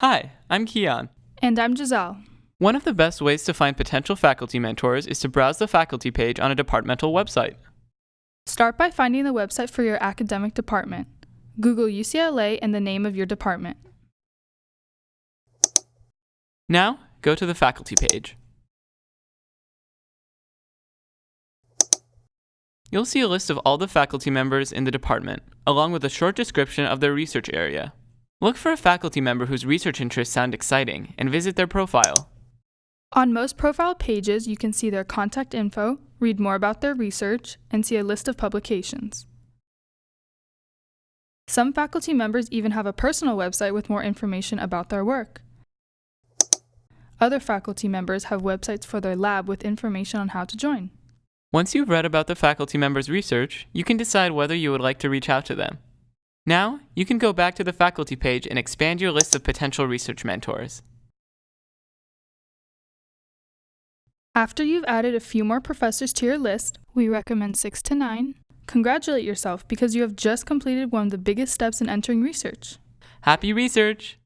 Hi, I'm Kian. And I'm Giselle. One of the best ways to find potential faculty mentors is to browse the faculty page on a departmental website. Start by finding the website for your academic department. Google UCLA and the name of your department. Now, go to the faculty page. You'll see a list of all the faculty members in the department, along with a short description of their research area. Look for a faculty member whose research interests sound exciting and visit their profile. On most profile pages, you can see their contact info, read more about their research, and see a list of publications. Some faculty members even have a personal website with more information about their work. Other faculty members have websites for their lab with information on how to join. Once you've read about the faculty member's research, you can decide whether you would like to reach out to them. Now, you can go back to the faculty page and expand your list of potential research mentors. After you've added a few more professors to your list, we recommend 6 to 9. Congratulate yourself because you have just completed one of the biggest steps in entering research. Happy research!